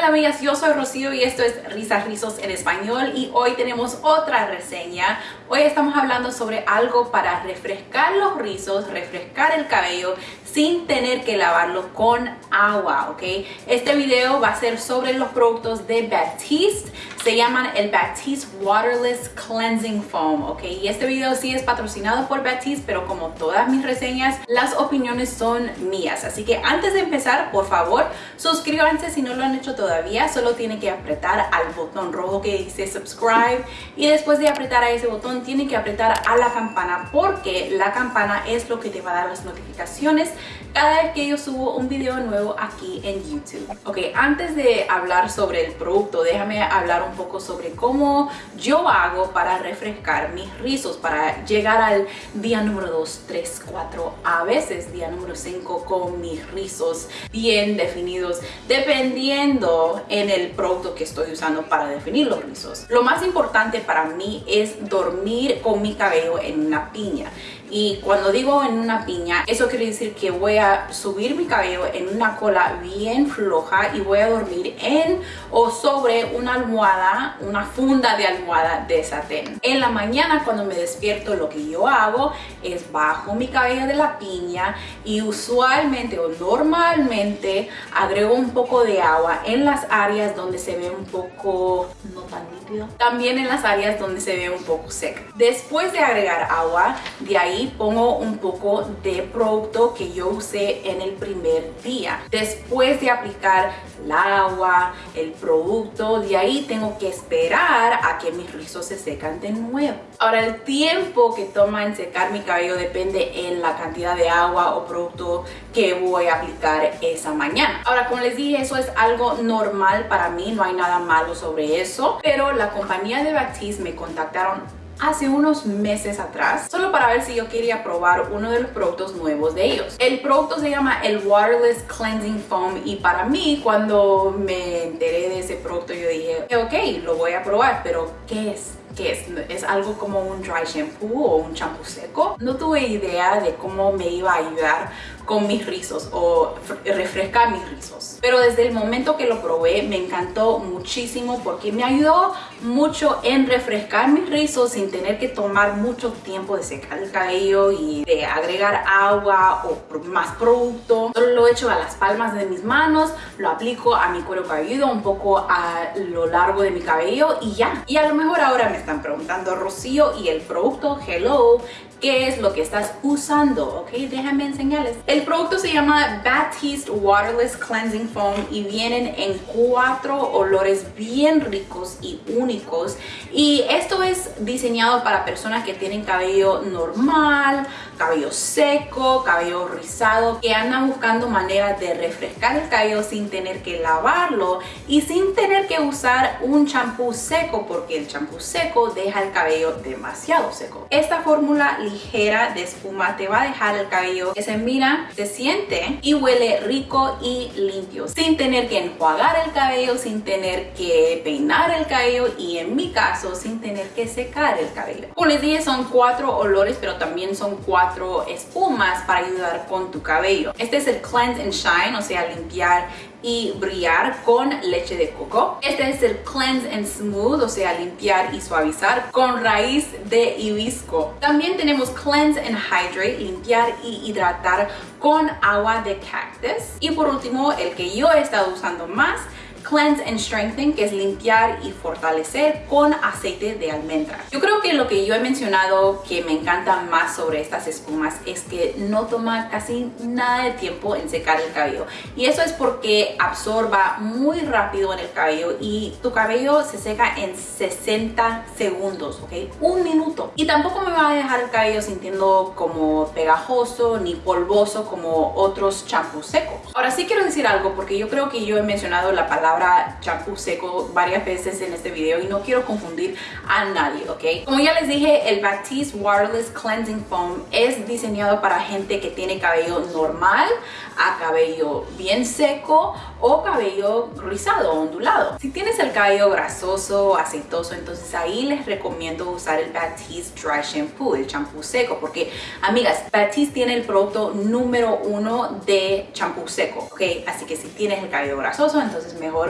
tal amigas? Yo soy Rocío y esto es Risas Rizos en Español y hoy tenemos otra reseña. Hoy estamos hablando sobre algo para refrescar los rizos, refrescar el cabello sin tener que lavarlo con agua, ¿ok? Este video va a ser sobre los productos de Batiste. Se llaman el Batiste Waterless Cleansing Foam, ¿ok? Y este video sí es patrocinado por Batiste, pero como todas mis reseñas, las opiniones son mías. Así que antes de empezar, por favor, suscríbanse si no lo han hecho todavía. Solo tienen que apretar al botón rojo que dice subscribe y después de apretar a ese botón tienen que apretar a la campana porque la campana es lo que te va a dar las notificaciones cada vez que yo subo un video nuevo aquí en YouTube. Ok, antes de hablar sobre el producto, déjame hablar un poco sobre cómo yo hago para refrescar mis rizos, para llegar al día número 2, 3, 4, a veces día número 5 con mis rizos bien definidos, dependiendo en el producto que estoy usando para definir los rizos. Lo más importante para mí es dormir con mi cabello en una piña. Y cuando digo en una piña, eso quiere decir que voy a subir mi cabello en una cola bien floja y voy a dormir en o sobre una almohada, una funda de almohada de satén. En la mañana cuando me despierto lo que yo hago es bajo mi cabello de la piña y usualmente o normalmente agrego un poco de agua en las áreas donde se ve un poco no tan líquido. También en las áreas donde se ve un poco seca. Después de agregar agua, de ahí pongo un poco de producto que yo usé en el primer día. Después de aplicar el agua, el producto, de ahí tengo que esperar a que mis rizos se secan de nuevo. Ahora el tiempo que toma en secar mi cabello depende en la cantidad de agua o producto que voy a aplicar esa mañana. Ahora como les dije eso es algo normal para mí, no hay nada malo sobre eso, pero la compañía de Batiste me contactaron hace unos meses atrás solo para ver si yo quería probar uno de los productos nuevos de ellos. El producto se llama el Waterless Cleansing Foam y para mí cuando me enteré de ese producto yo dije ok, lo voy a probar, pero ¿qué es? ¿Qué es? ¿Es algo como un dry shampoo o un champú seco? No tuve idea de cómo me iba a ayudar con mis rizos o refrescar mis rizos. Pero desde el momento que lo probé me encantó muchísimo porque me ayudó mucho en refrescar mis rizos sin tener que tomar mucho tiempo de secar el cabello y de agregar agua o más producto. Solo lo echo a las palmas de mis manos, lo aplico a mi cuero cabelludo, un poco a lo largo de mi cabello y ya. Y a lo mejor ahora me están preguntando, Rocío, ¿y el producto Hello qué es lo que estás usando, ¿ok? Déjame enseñarles. Producto se llama Batiste Waterless Cleansing Foam y vienen en cuatro olores bien ricos y únicos. Y esto es diseñado para personas que tienen cabello normal, cabello seco, cabello rizado, que andan buscando maneras de refrescar el cabello sin tener que lavarlo y sin tener que usar un champú seco porque el champú seco deja el cabello demasiado seco. Esta fórmula ligera de espuma te va a dejar el cabello que se mira, se siente y huele rico y limpio sin tener que enjuagar el cabello, sin tener que peinar el cabello y en mi caso sin tener que secar el cabello. Como les dije son cuatro olores pero también son cuatro espumas para ayudar con tu cabello. Este es el Cleanse and Shine, o sea, limpiar y brillar con leche de coco. Este es el Cleanse and Smooth, o sea, limpiar y suavizar con raíz de hibisco. También tenemos Cleanse and Hydrate, limpiar y hidratar con agua de cactus. Y por último, el que yo he estado usando más Cleanse and Strengthen, que es limpiar y fortalecer con aceite de almendra. Yo creo que lo que yo he mencionado que me encanta más sobre estas espumas es que no toma casi nada de tiempo en secar el cabello. Y eso es porque absorba muy rápido en el cabello y tu cabello se seca en 60 segundos, ¿ok? Un minuto. Y tampoco me va a dejar el cabello sintiendo como pegajoso ni polvoso como otros champús secos. Ahora sí quiero decir algo porque yo creo que yo he mencionado la palabra champú seco varias veces en este video y no quiero confundir a nadie, ¿ok? Como ya les dije, el Batiste Waterless Cleansing Foam es diseñado para gente que tiene cabello normal a cabello bien seco o cabello rizado ondulado. Si tienes el cabello grasoso, aceitoso, entonces ahí les recomiendo usar el Batiste Dry Shampoo, el champú seco, porque amigas, Batiste tiene el producto número uno de champú seco, ¿ok? Así que si tienes el cabello grasoso, entonces mejor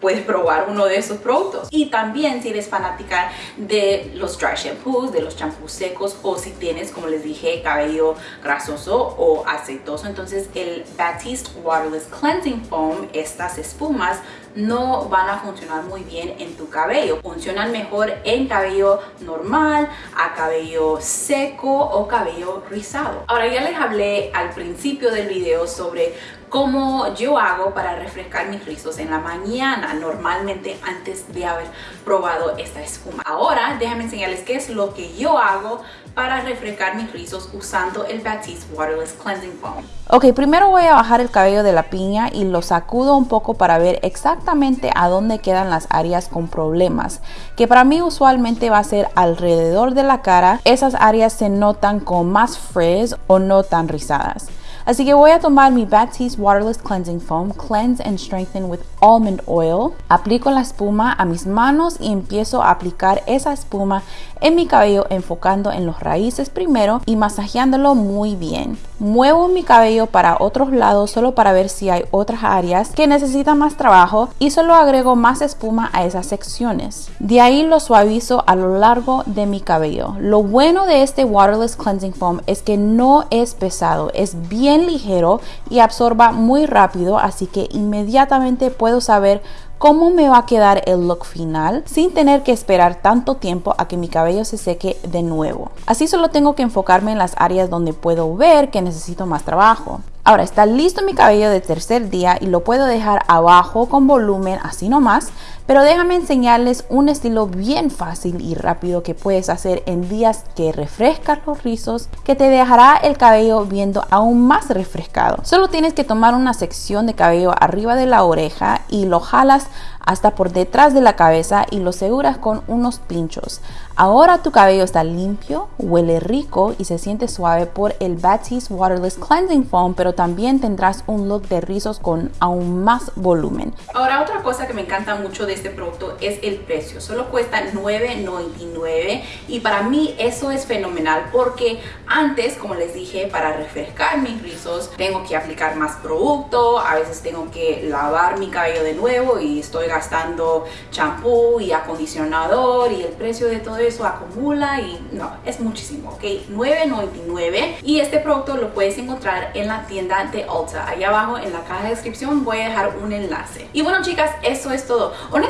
puedes probar uno de esos productos. Y también si eres fanática de los dry shampoos, de los champús secos o si tienes, como les dije, cabello grasoso o aceitoso, entonces el Batiste Waterless Cleansing Foam, estas espumas, no van a funcionar muy bien en tu cabello. Funcionan mejor en cabello normal, a cabello seco o cabello rizado. Ahora ya les hablé al principio del video sobre cómo yo hago para refrescar mis rizos en la mañana, normalmente antes de haber probado esta espuma. Ahora déjenme enseñarles qué es lo que yo hago para refrescar mis rizos usando el Batiste Waterless Cleansing Foam. Ok, primero voy a bajar el cabello de la piña y lo sacudo un poco para ver exactamente a dónde quedan las áreas con problemas, que para mí usualmente va a ser alrededor de la cara. Esas áreas se notan con más frizz o no tan rizadas. Así que voy a tomar mi Batiste Waterless Cleansing Foam, Cleanse and Strengthen with Almond Oil. Aplico la espuma a mis manos y empiezo a aplicar esa espuma en mi cabello enfocando en los raíces primero y masajeándolo muy bien. Muevo mi cabello para otros lados solo para ver si hay otras áreas que necesitan más trabajo y solo agrego más espuma a esas secciones. De ahí lo suavizo a lo largo de mi cabello. Lo bueno de este Waterless Cleansing Foam es que no es pesado, es bien ligero y absorba muy rápido, así que inmediatamente puedo saber cómo me va a quedar el look final sin tener que esperar tanto tiempo a que mi cabello se seque de nuevo. Así solo tengo que enfocarme en las áreas donde puedo ver que necesito más trabajo. Ahora está listo mi cabello de tercer día y lo puedo dejar abajo con volumen así nomás, pero déjame enseñarles un estilo bien fácil y rápido que puedes hacer en días que refrescas los rizos, que te dejará el cabello viendo aún más refrescado. Solo tienes que tomar una sección de cabello arriba de la oreja y lo jalas hasta por detrás de la cabeza y lo seguras con unos pinchos. Ahora tu cabello está limpio, huele rico y se siente suave por el Batiste Waterless Cleansing Foam, pero también tendrás un look de rizos con aún más volumen. Ahora otra cosa que me encanta mucho de este producto es el precio. Solo cuesta $9.99 y para mí eso es fenomenal porque antes, como les dije, para refrescar mis rizos tengo que aplicar más producto, a veces tengo que lavar mi cabello de nuevo y estoy gastando champú y acondicionador y el precio de todo eso acumula y no, es muchísimo, ¿ok? $9.99 y este producto lo puedes encontrar en la tienda de Ulta. Allá abajo en la caja de descripción voy a dejar un enlace. Y bueno chicas, eso es todo. Honestamente,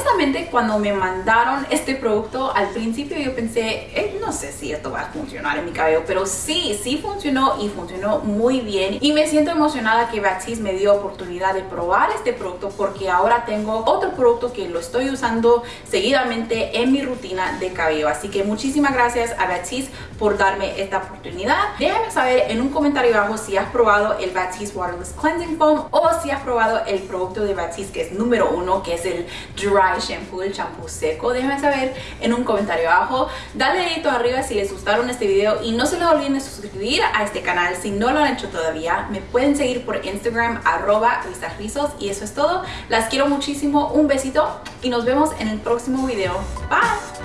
cuando me mandaron este producto, al principio yo pensé, eh, no sé si esto va a funcionar en mi cabello, pero sí, sí funcionó y funcionó muy bien. Y me siento emocionada que Batiste me dio oportunidad de probar este producto porque ahora tengo otro producto que lo estoy usando seguidamente en mi rutina de cabello. Así que muchísimas gracias a Batiste por darme esta oportunidad. Déjame saber en un comentario abajo si has probado el Batiste Waterless Cleansing Foam o si has probado el producto de Batiste que es número uno, que es el Dry Shampoo, el champú seco. Déjame saber en un comentario abajo. Dale dedito arriba si les gustaron este video y no se les olviden de suscribir a este canal si no lo han hecho todavía. Me pueden seguir por Instagram arroba rizos y eso es todo. Las quiero muchísimo. Un besito y nos vemos en el próximo video. Bye.